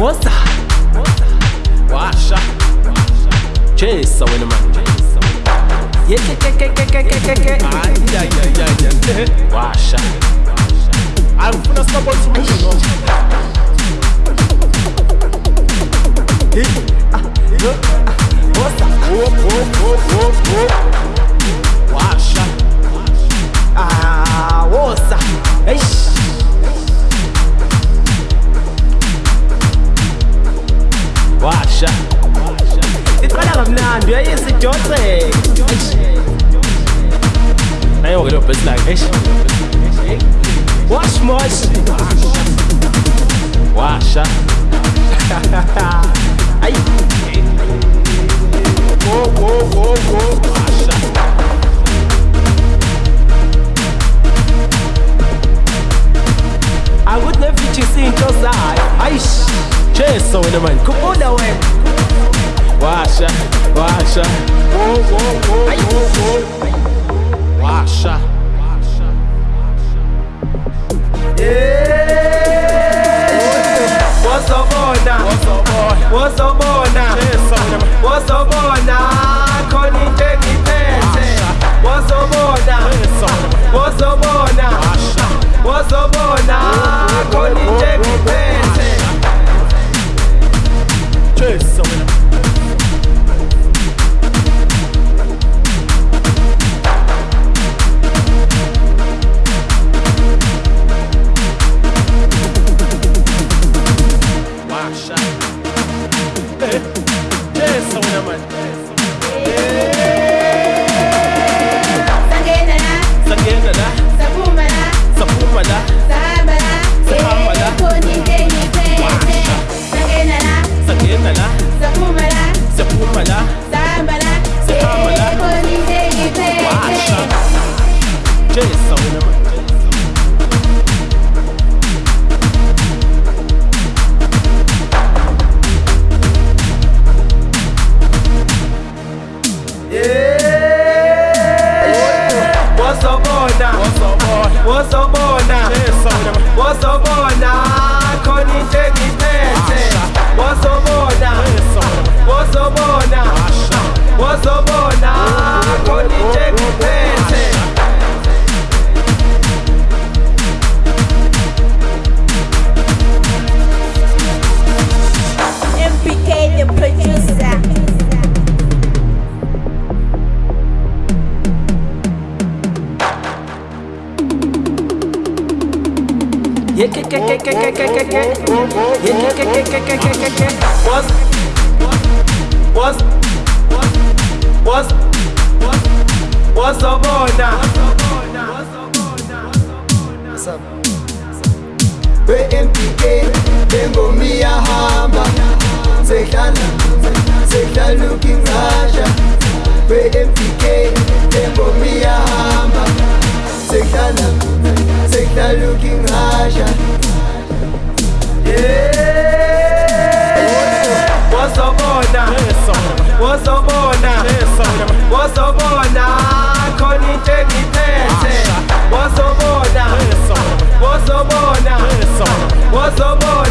What's that? Washa. Chase away the man. Yeah, yeah, yeah, yeah, yeah, yeah, yeah, yeah, yeah, yeah. Washa. I'm gonna stop on some Hey, ah, look, ah, what's that? Whoa, whoa, whoa, whoa, whoa. Washa. Ah, what's that? Hey. Uyayisidotseke. nayo-ke leyo best like eish Wash mosh. washa Ay. wo wo wo wo washa Akuthi nevichisi into zayo. Ayish. Cheso wena manje Khumbula wena. washa washa wo wo wo wo wo washa Wozobona. Wozobona. cheso wena manje Wozobona. Khona É isso mulher, mãe. Wozobona Wozobona. cheso What's up, Wozobona. Khona que que Raja. What's up, boy?